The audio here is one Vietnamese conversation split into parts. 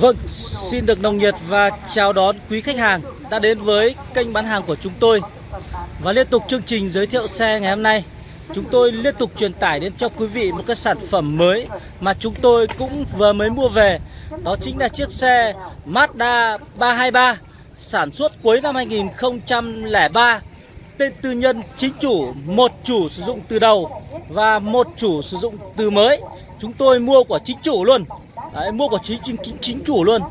Vâng, xin được nồng nhiệt và chào đón quý khách hàng đã đến với kênh bán hàng của chúng tôi. Và liên tục chương trình giới thiệu xe ngày hôm nay Chúng tôi liên tục truyền tải đến cho quý vị một cái sản phẩm mới mà chúng tôi cũng vừa mới mua về. Đó chính là chiếc xe Mazda 323 sản xuất cuối năm 2003 Tên tư nhân chính chủ, một chủ sử dụng từ đầu và một chủ sử dụng từ mới. Chúng tôi mua của chính chủ luôn. Đấy, mua của chính, chính, chính, chủ luôn.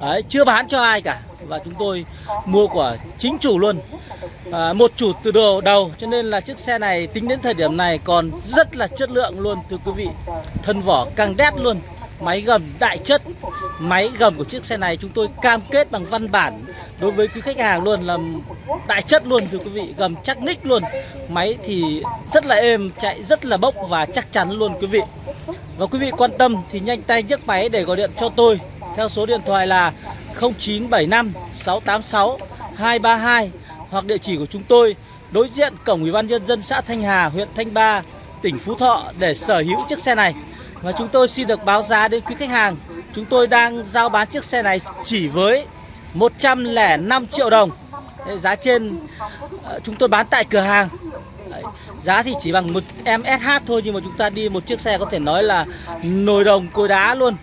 Đấy, chưa bán cho ai cả. Và chúng tôi mua của chính chủ luôn. À, một chủ từ đầu đầu. Cho nên là chiếc xe này tính đến thời điểm này còn rất là chất lượng luôn thưa quý vị. Thân vỏ càng đét luôn máy gầm đại chất. Máy gầm của chiếc xe này chúng tôi cam kết bằng văn bản đối với quý khách hàng luôn là đại chất luôn thưa quý vị gầm chắc ních luôn. Máy thì rất là êm chạy rất là bốc và chắc chắn luôn quý vị. Và quý vị quan tâm thì nhanh tay nhấc máy để gọi điện cho tôi. Theo số điện thoại là 0975 686 232 hoặc địa chỉ của chúng tôi đối diện cổng Ủy ban nhân dân xã Thanh Hà, huyện Thanh Ba, tỉnh Phú Thọ để sở hữu chiếc xe này. Và chúng tôi xin được báo giá đến quý khách hàng. Chúng tôi đang giao bán chiếc xe này chỉ với 105 triệu đồng. Giá trên ờ, chúng tôi bán tại cửa hàng. Giá thì chỉ bằng một em SH thôi nhưng mà chúng ta đi một chiếc xe có thể nói là nồi đồng cối đá luôn.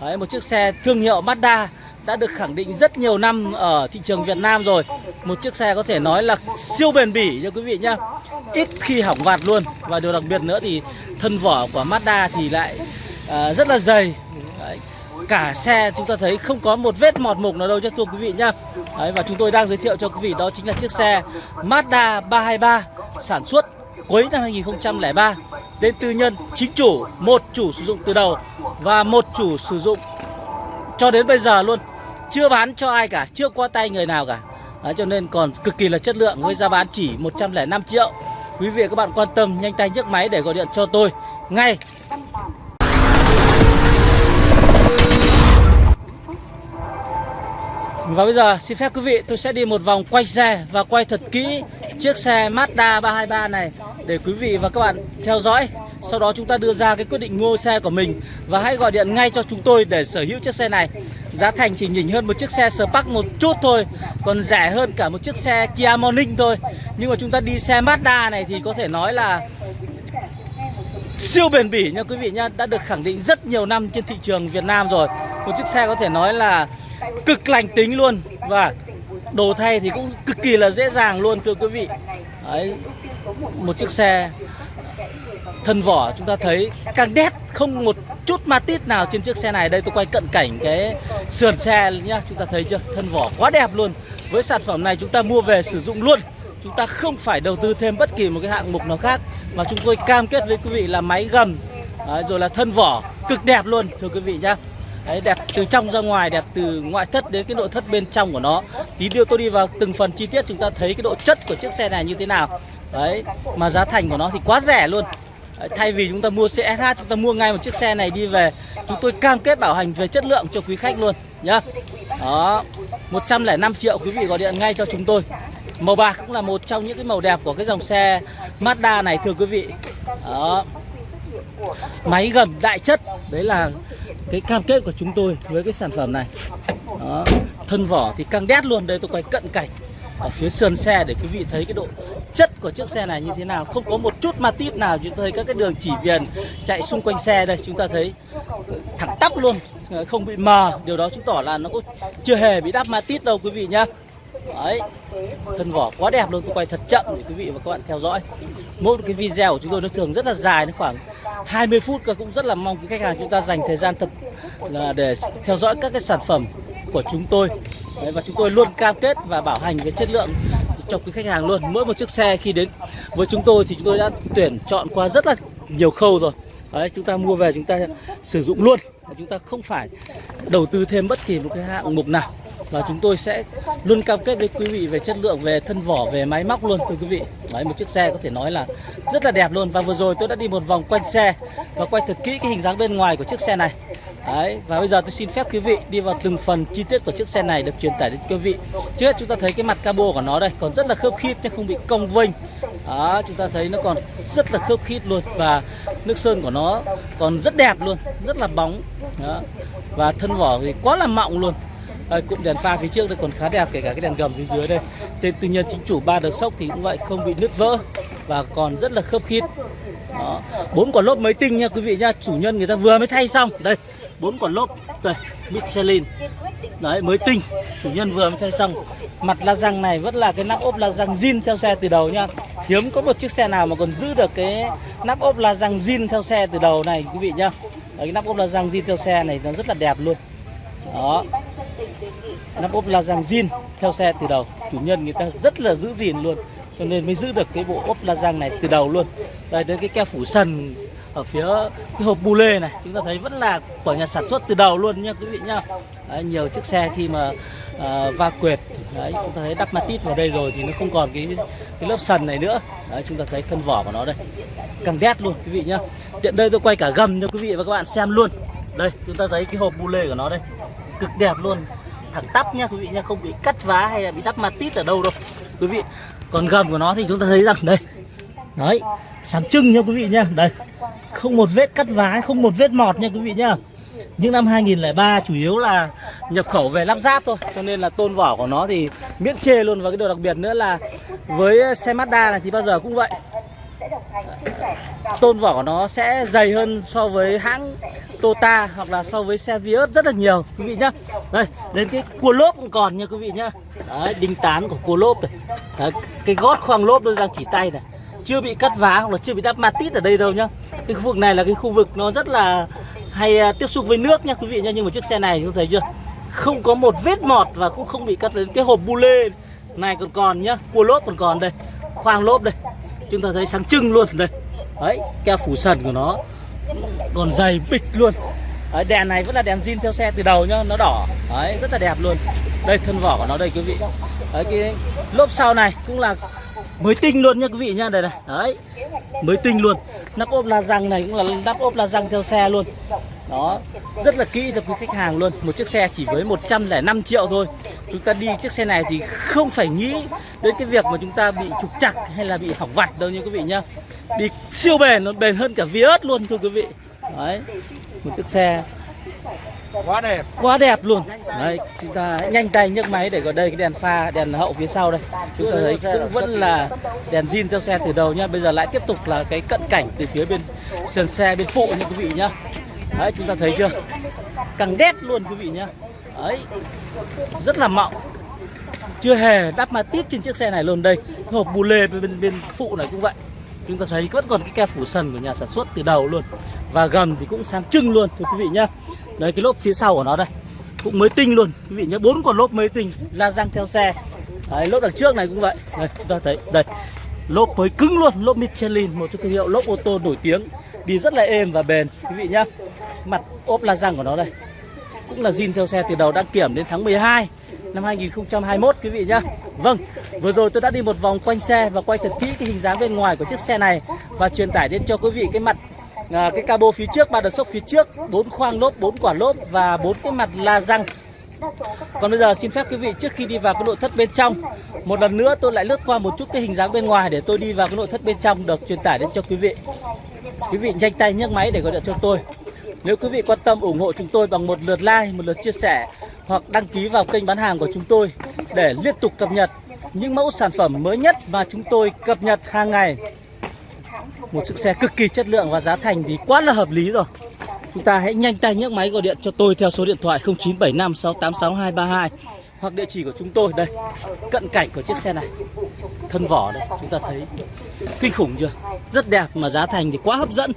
Đấy, một chiếc xe thương hiệu Mazda đã được khẳng định rất nhiều năm ở thị trường Việt Nam rồi. Một chiếc xe có thể nói là siêu bền bỉ cho quý vị nhá. Ít khi hỏng vặt luôn. Và điều đặc biệt nữa thì thân vỏ của Mazda thì lại uh, rất là dày. Đấy. Cả xe chúng ta thấy không có một vết mọt mục nào đâu cho thưa quý vị nhá. Đấy, Và chúng tôi đang giới thiệu cho quý vị đó chính là chiếc xe Mazda 323 Sản xuất cuối năm 2003 Đến tư nhân chính chủ Một chủ sử dụng từ đầu Và một chủ sử dụng cho đến bây giờ luôn chưa bán cho ai cả chưa qua tay người nào cả. Đấy, cho nên còn cực kỳ là chất lượng với giá bán chỉ 105 triệu. Quý vị và các bạn quan tâm nhanh tay nhấc máy để gọi điện cho tôi ngay. Và bây giờ, xin phép quý vị, tôi sẽ đi một vòng quay xe và quay thật kỹ chiếc xe Mazda 323 này để quý vị và các bạn theo dõi. Sau đó chúng ta đưa ra cái quyết định mua xe của mình Và hãy gọi điện ngay cho chúng tôi để sở hữu chiếc xe này. Giá thành chỉ nhỉnh hơn một chiếc xe Spark một chút thôi, Còn rẻ hơn cả một chiếc xe Kia Morning thôi. Nhưng mà chúng ta đi xe Mazda này thì có thể nói là Siêu bền bỉ nha quý vị nhá Đã được khẳng định rất nhiều năm trên thị trường Việt Nam rồi. Một chiếc xe có thể nói là cực lành tính luôn. Và đồ thay thì cũng cực kỳ là dễ dàng luôn thưa quý vị. Đấy, một chiếc xe thân vỏ chúng ta thấy càng đét không một chút ma tít nào trên chiếc xe này. Đây tôi quay cận cảnh cái sườn xe nhá chúng ta thấy chưa? Thân vỏ quá đẹp luôn. Với sản phẩm này chúng ta mua về sử dụng luôn. Chúng ta không phải đầu tư thêm bất kỳ một cái hạng mục nào khác mà chúng tôi cam kết với quý vị là máy gầm rồi là thân vỏ cực đẹp luôn thưa quý vị nhá. Đấy, đẹp từ trong ra ngoài đẹp từ ngoại thất đến cái nội thất bên trong của nó. Tí đưa tôi đi vào từng phần chi tiết chúng ta thấy cái độ chất của chiếc xe này như thế nào. Đấy mà giá thành của nó thì quá rẻ luôn. Thay vì chúng ta mua xe SH chúng ta mua ngay một chiếc xe này đi về Chúng tôi cam kết bảo hành về chất lượng cho quý khách luôn nhá. Đó 105 triệu quý vị gọi điện ngay cho chúng tôi. Màu bạc cũng là một trong những cái màu đẹp của cái dòng xe Mazda này thưa quý vị. Đó. Máy gầm đại chất Đấy là cái cam kết của chúng tôi với cái sản phẩm này. Đó. Thân vỏ thì căng đét luôn Đây tôi quay cận cảnh ở phía sườn xe để quý vị thấy cái độ chất của chiếc xe này như thế nào. Không có một chút ma tít nào chúng ta thấy các cái đường chỉ viền chạy xung quanh xe đây chúng ta thấy thẳng tắp luôn không bị mờ. Điều đó chứng tỏ là nó cũng chưa hề bị đắp ma tít đâu quý vị nhá. Đấy, thân vỏ quá đẹp luôn tôi quay thật chậm để quý vị và các bạn theo dõi. Mỗi cái video của chúng tôi nó thường rất là dài nó khoảng 20 phút và cũng rất là mong quý khách hàng chúng ta dành thời gian thật là để theo dõi các cái sản phẩm của chúng tôi. Đấy, và chúng tôi luôn cam kết và bảo hành về chất lượng cho quý khách hàng luôn. Mỗi một chiếc xe khi đến với chúng tôi thì chúng tôi đã tuyển chọn qua rất là nhiều khâu rồi. Đấy, chúng ta mua về chúng ta sử dụng luôn. Chúng ta không phải đầu tư thêm bất kỳ một cái hạng mục nào và chúng tôi sẽ luôn cam kết với quý vị về chất lượng về thân vỏ về máy móc luôn thưa quý vị đấy một chiếc xe có thể nói là rất là đẹp luôn và vừa rồi tôi đã đi một vòng quanh xe và quay thật kỹ cái hình dáng bên ngoài của chiếc xe này Đấy, và bây giờ tôi xin phép quý vị đi vào từng phần chi tiết của chiếc xe này được truyền tải đến quý vị. Trước hết chúng ta thấy cái mặt cabo của nó đây còn rất là khớp khít chứ không bị cong vênh. đó chúng ta thấy nó còn rất là khớp khít luôn và nước sơn của nó còn rất đẹp luôn rất là bóng đó. và thân vỏ thì quá là mọng luôn đây, cụm đèn pha phía trước đây còn khá đẹp kể cả cái đèn gầm phía dưới đây. Tên tư nhân chính chủ ba đợt sốc thì cũng vậy không bị nứt vỡ và còn rất là khớp khít. Đó. Bốn quả lốp mới tinh nha quý vị nha chủ nhân người ta vừa mới thay xong. Đây bốn quả lốp đây Michelin. Đấy mới tinh chủ nhân vừa mới thay xong. Mặt la răng này vẫn là cái nắp ốp la răng zin theo xe từ đầu nha. Hiếm có một chiếc xe nào mà còn giữ được cái nắp ốp la răng zin theo xe từ đầu này quý vị nhá đấy, cái nắp ốp la răng zin theo xe này nó rất là đẹp luôn. Đó nắp ốp la răng zin theo xe từ đầu. Chủ nhân người ta rất là giữ gìn luôn cho nên mới giữ được cái bộ ốp la răng này từ đầu luôn. Đây đến cái keo phủ sần ở phía cái hộp bu lê này chúng ta thấy vẫn là của nhà sản xuất từ đầu luôn nha quý vị nhá đấy, nhiều chiếc xe khi mà à, va quệt đấy chúng ta thấy đắp matit vào đây rồi thì nó không còn cái cái lớp sần này nữa. Đấy chúng ta thấy thân vỏ của nó đây càng đét luôn quý vị nhá. Tiện đây tôi quay cả gầm cho quý vị và các bạn xem luôn. Đây chúng ta thấy cái hộp bu lê của nó đây cực đẹp luôn thẳng tắp nha quý vị nha không bị cắt vá hay là bị đắp matit ở đâu đâu. Quý vị, còn gầm của nó thì chúng ta thấy rằng đây. Đấy sáng trưng nha quý vị nha đây. Không một vết cắt vá, không một vết mọt nha quý vị nhá. Những năm 2003 chủ yếu là nhập khẩu về lắp ráp thôi, cho nên là tôn vỏ của nó thì miễn chê luôn. Và cái điều đặc biệt nữa là với xe Mazda này thì bao giờ cũng vậy tôn vỏ nó sẽ dày hơn so với hãng Tota hoặc là so với xe Vios rất là nhiều quý vị nhá. Đây đến cái cua lốp cũng còn nha quý vị nhá. Đấy đinh tán của cua lốp này. Đấy, cái gót khoang lốp tôi đang chỉ tay này. Chưa bị cắt vá hoặc là chưa bị đắp matit ở đây đâu nhá. Cái khu vực này là cái khu vực nó rất là hay à, tiếp xúc với nước nha quý vị nhá. Nhưng mà chiếc xe này chúng thấy chưa? Không có một vết mọt và cũng không bị cắt đến cái hộp bu lê này còn còn nhá. Cua lốp còn còn đây khoang lốp đây chúng ta thấy sáng trưng luôn đây. Đấy keo phủ sần của nó còn dày bịch luôn. Đấy, đèn này vẫn là đèn zin theo xe từ đầu nhá nó đỏ. Đấy rất là đẹp luôn. Đây thân vỏ của nó đây quý vị. Đấy cái lốp sau này cũng là mới tinh luôn nha quý vị nha đây này. Đấy mới tinh luôn. Nắp ốp la răng này cũng là nắp ốp la răng theo xe luôn đó rất là kỹ cho quý khách hàng luôn. Một chiếc xe chỉ với 105 triệu thôi. Chúng ta đi chiếc xe này thì không phải nghĩ đến cái việc mà chúng ta bị trục chặt hay là bị hỏng vặt đâu nha quý vị nhá. Đi siêu bền nó bền hơn cả Vios luôn thưa quý vị. Đấy một chiếc xe quá đẹp. quá đẹp luôn. Đấy chúng ta nhanh tay nhấc máy để có đây cái đèn pha đèn hậu phía sau đây. Chúng ta thấy cũng vẫn là đèn zin theo xe từ đầu nhá. Bây giờ lại tiếp tục là cái cận cảnh từ phía bên sườn xe bên phụ nha quý vị nhá đấy chúng ta thấy chưa? Càng đét luôn quý vị nhá. Đấy rất là mọng. Chưa hề đắp ma tít trên chiếc xe này luôn. Đây hộp bù lê bên, bên bên phụ này cũng vậy. Chúng ta thấy vẫn còn cái keo phủ sần của nhà sản xuất từ đầu luôn. Và gầm thì cũng sáng trưng luôn thưa quý vị nhá. Đấy cái lốp phía sau của nó đây cũng mới tinh luôn quý vị nhé bốn con lốp mới tinh la răng theo xe. Đấy, lốp đằng trước này cũng vậy. Đây chúng ta thấy đây. Lốp mới cứng luôn lốp Michelin một trong thương hiệu lốp ô tô nổi tiếng đi rất là êm và bền. Quý vị nhá mặt ốp la răng của nó đây. Cũng là zin theo xe từ đầu đăng kiểm đến tháng 12 năm 2021 quý vị nhá. Vâng, vừa rồi tôi đã đi một vòng quanh xe và quay thật kỹ cái hình dáng bên ngoài của chiếc xe này và truyền tải đến cho quý vị cái mặt à, cái cabo phía trước, ba đợt sốc phía trước, bốn khoang lốp, bốn quả lốp và bốn cái mặt la răng. Còn bây giờ xin phép quý vị trước khi đi vào cái nội thất bên trong Một lần nữa tôi lại lướt qua một chút cái hình dáng bên ngoài để tôi đi vào cái nội thất bên trong được truyền tải đến cho quý vị. Quý vị nhanh tay nhấc máy để gọi điện cho tôi. Nếu quý vị quan tâm ủng hộ chúng tôi bằng một lượt like, một lượt chia sẻ Hoặc đăng ký vào kênh bán hàng của chúng tôi Để liên tục cập nhật những mẫu sản phẩm mới nhất mà chúng tôi cập nhật hàng ngày. Một chiếc xe cực kỳ chất lượng và giá thành thì quá là hợp lý rồi. Chúng ta hãy nhanh tay nhấc máy gọi điện cho tôi theo số điện thoại 0975 686 232 hoặc địa chỉ của chúng tôi đây cận cảnh của chiếc xe này thân vỏ đây chúng ta thấy kinh khủng chưa? Rất đẹp mà giá thành thì quá hấp dẫn.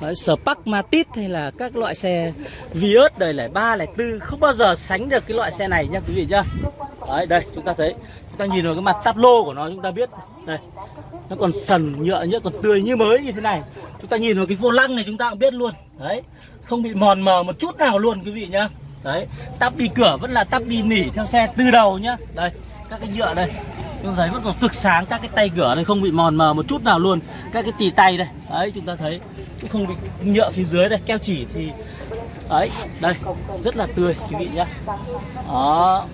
Đấy, Spark Matic hay là các loại xe Vios đời lẻ ba lẻ tư không bao giờ sánh được cái loại xe này nha quý vị nhá. Đấy đây chúng ta thấy chúng ta nhìn vào cái mặt táp lô của nó chúng ta biết đây nó còn sần nhựa nhựa còn tươi như mới như thế này. Chúng ta nhìn vào cái vô lăng này chúng ta cũng biết luôn. Đấy không bị mòn mờ một chút nào luôn quý vị nhá đấy tắp đi cửa vẫn là tắp đi nỉ theo xe từ đầu nhá. Đây các cái nhựa đây. Chúng ta thấy vẫn còn cực sáng các cái tay cửa đây không bị mòn mờ một chút nào luôn. Các cái tì tay đây. Đấy chúng ta thấy cũng không bị nhựa phía dưới đây keo chỉ thì ấy đây rất là tươi quý vị nhá. Đó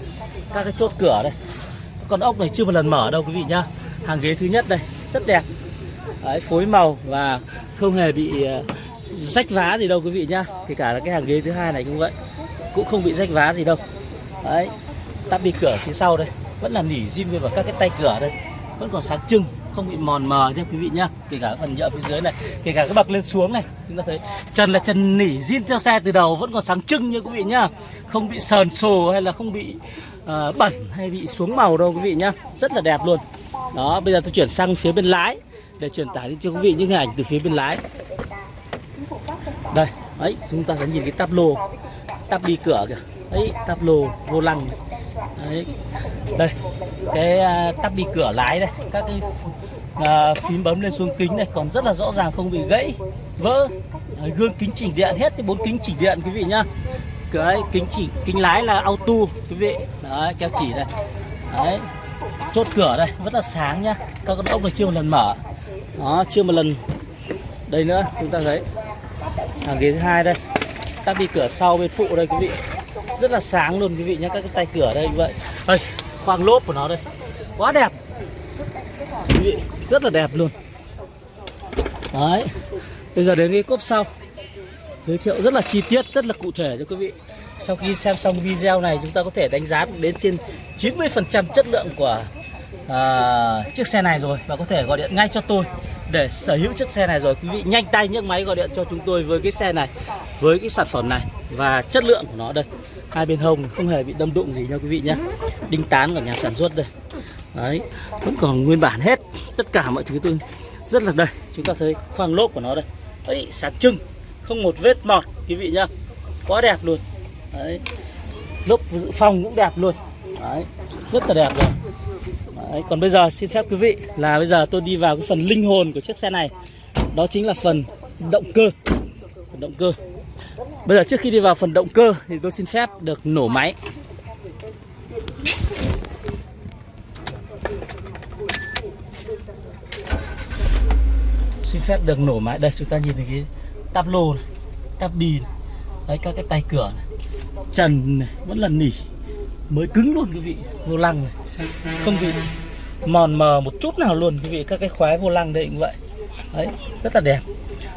các cái chốt cửa đây. Con ốc này chưa một lần mở đâu quý vị nhá. Hàng ghế thứ nhất đây rất đẹp. Đấy, phối màu và không hề bị ờ, rách vá gì đâu quý vị nhá. Kể cả là cái hàng ghế thứ hai này cũng vậy cũng không bị rách vá gì đâu. Đấy tắp đi cửa phía sau đây. Vẫn là nỉ zin nguyên vào các cái tay cửa đây. Vẫn còn sáng trưng không bị mòn mờ nha quý vị nhá. Kể cả phần nhựa phía dưới này kể cả cái bậc lên xuống này. Chúng ta thấy trần là trần nỉ zin theo xe từ đầu vẫn còn sáng trưng nha quý vị nhá. Không bị sờn sồ hay là không bị uh, bẩn hay bị xuống màu đâu quý vị nhá. Rất là đẹp luôn. Đó bây giờ tôi chuyển sang phía bên lái để truyền tải cho quý vị những hình ảnh từ phía bên lái. Đây ấy chúng ta sẽ nhìn cái táp lô tắp đi cửa kìa. Ấy tắp lô vô lăng. Đấy đây cái à, tắp đi cửa lái đây. Các cái à, phím bấm lên xuống kính này còn rất là rõ ràng không bị gãy vỡ. Đấy, gương kính chỉnh điện hết cái bốn kính chỉnh điện quý vị nhá. Cái kính chỉ kính lái là auto quý vị. Đấy keo chỉ đây. Đấy chốt cửa đây rất là sáng nhá. Các con ốc này chưa một lần mở. Đó chưa một lần. Đây nữa chúng ta thấy. Hàng ghế thứ hai đây tắp đi cửa sau bên phụ đây quý vị. Rất là sáng luôn quý vị nhé các cái tay cửa đây như vậy. Đây khoang lốp của nó đây. Quá đẹp. Quý vị rất là đẹp luôn. Đấy bây giờ đến cái cốp sau. Giới thiệu rất là chi tiết rất là cụ thể cho quý vị. Sau khi xem xong video này chúng ta có thể đánh giá đến trên 90% chất lượng của à, chiếc xe này rồi. Và có thể gọi điện ngay cho tôi để sở hữu chiếc xe này rồi. Quý vị nhanh tay nhấc máy gọi điện cho chúng tôi với cái xe này, với cái sản phẩm này và chất lượng của nó đây. Hai bên hông không hề bị đâm đụng gì nha quý vị nhé. Đinh tán của nhà sản xuất đây. Đấy, vẫn còn nguyên bản hết tất cả mọi thứ tôi rất là đây. Chúng ta thấy khoang lốp của nó đây. Ấy sáng trưng không một vết mọt, quý vị nhá. Quá đẹp luôn. Đấy, lốp dự phòng cũng đẹp luôn. Đấy, rất là đẹp rồi. Đấy, còn bây giờ xin phép quý vị là bây giờ tôi đi vào cái phần linh hồn của chiếc xe này. Đó chính là phần động cơ. Phần động cơ. Bây giờ trước khi đi vào phần động cơ thì tôi xin phép được nổ máy. Xin phép được nổ máy. Đây chúng ta nhìn thấy cái táp lô này Táp đi này. Đấy các cái tay cửa này. Trần này vẫn là nỉ. Mới cứng luôn quý vị Vô lăng này. Không bị mòn mờ một chút nào luôn quý vị các cái khóa vô lăng đây cũng vậy. Đấy, rất là đẹp.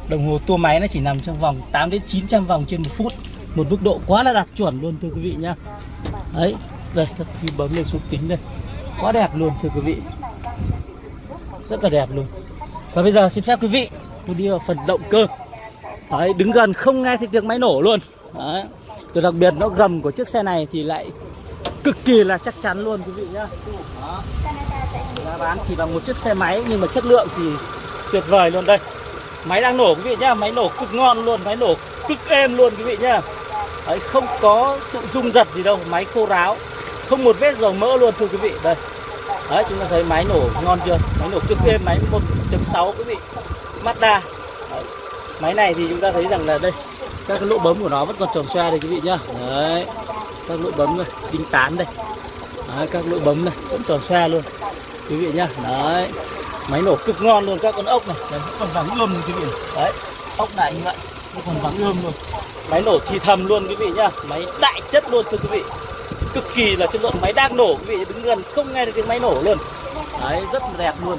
Đồng hồ tua máy nó chỉ nằm trong vòng 8 đến 900 vòng trên một phút. Một mức độ quá là đạt chuẩn luôn, thưa quý vị nhá. Đấy, đây, các phím bấm lên xuống kính đây. Quá đẹp luôn, thưa quý vị. Rất là đẹp luôn. Và bây giờ xin phép quý vị, tôi đi vào phần động cơ. Đấy, đứng gần không nghe thấy tiếng máy nổ luôn. Đấy Điều đặc biệt nó gầm của chiếc xe này thì lại cực kỳ là chắc chắn luôn quý vị nhá. Đó. giá bán chỉ bằng một chiếc xe máy nhưng mà chất lượng thì tuyệt vời luôn đây. Máy đang nổ quý vị nhá máy nổ cực ngon luôn máy nổ cực êm luôn quý vị nhá. Đấy, không có sự rung giật gì đâu máy khô ráo không một vết dầu mỡ luôn thưa quý vị. Đây. Đấy chúng ta thấy máy nổ ngon chưa? Máy nổ cực êm máy 1.6 quý vị. Mazda. Đấy. máy này thì chúng ta thấy rằng là đây các cái lỗ bấm của nó vẫn còn tròn xoa đây quý vị nhá. Đấy các lỗ bấm này đinh tán đây. Đấy, các lỗ bấm này vẫn tròn xe luôn. Quý vị nhá đấy. Máy nổ cực ngon luôn các con ốc này. Đấy, còn vàng ươm quý vị. Đấy ốc này như vậy còn vàng ươm luôn. Máy nổ thì thầm luôn quý vị nhá. Máy đại chất luôn thưa quý vị. Cực kỳ là chất lượng máy đang nổ quý vị đứng gần không nghe được tiếng máy nổ luôn. Đấy rất là đẹp luôn.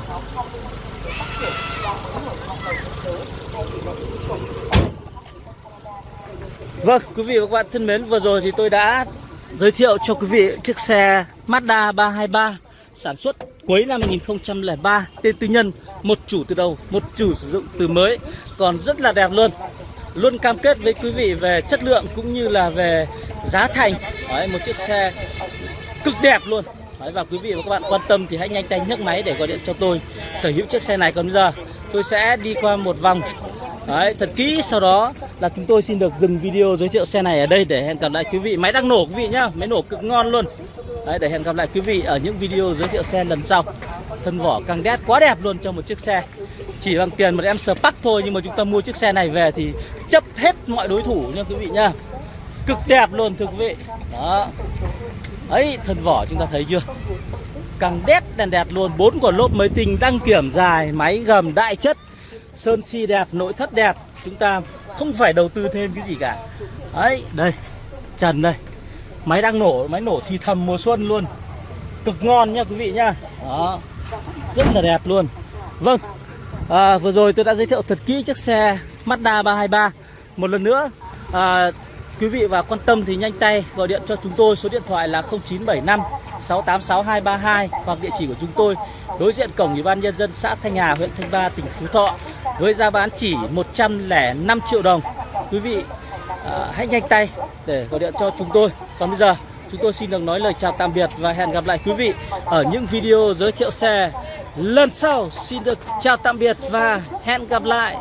Vâng, quý vị và các bạn thân mến, vừa rồi thì tôi đã giới thiệu cho quý vị chiếc xe Mazda 323 sản xuất cuối năm 2003 tên tư nhân, một chủ từ đầu, một chủ sử dụng từ mới, còn rất là đẹp luôn. Luôn cam kết với quý vị về chất lượng cũng như là về giá thành. Đấy, một chiếc xe cực đẹp luôn. Đấy, và quý vị và các bạn quan tâm thì hãy nhanh tay nhấc máy để gọi điện cho tôi sở hữu chiếc xe này. Còn bây giờ tôi sẽ đi qua một vòng Đấy, thật kỹ sau đó là chúng tôi xin được dừng video giới thiệu xe này ở đây để hẹn gặp lại quý vị. Máy đang nổ quý vị nhá, máy nổ cực ngon luôn. Đấy, để hẹn gặp lại quý vị ở những video giới thiệu xe lần sau. Thân vỏ căng đét quá đẹp luôn cho một chiếc xe. Chỉ bằng tiền một em Spark thôi nhưng mà chúng ta mua chiếc xe này về thì chấp hết mọi đối thủ nha quý vị nhá. Cực đẹp luôn thưa quý vị. Đó. Ấy, thân vỏ chúng ta thấy chưa? Căng đét đèn đẹp luôn. Bốn quả lốp mới tinh đăng kiểm dài Máy gầm đại chất Sơn si đẹp, nội thất đẹp. Chúng ta không phải đầu tư thêm cái gì cả. Đấy, đây Trần đây. Máy đang nổ, máy nổ thì thầm mùa xuân luôn. Cực ngon nha quý vị nhá Đó Rất là đẹp luôn. Vâng, à, vừa rồi tôi đã giới thiệu thật kỹ chiếc xe Mazda 323 Một lần nữa, à, quý vị và quan tâm thì nhanh tay gọi điện cho chúng tôi Số điện thoại là 0975 686 232 Hoặc địa chỉ của chúng tôi đối diện cổng Ủy ban Nhân dân xã Thanh Hà, huyện Thanh Ba, tỉnh Phú Thọ Với giá bán chỉ 105 triệu đồng. Quý vị à, hãy nhanh tay để gọi điện cho chúng tôi. Còn bây giờ chúng tôi xin được nói lời chào tạm biệt và hẹn gặp lại quý vị ở những video giới thiệu xe lần sau. Xin được chào tạm biệt và hẹn gặp lại.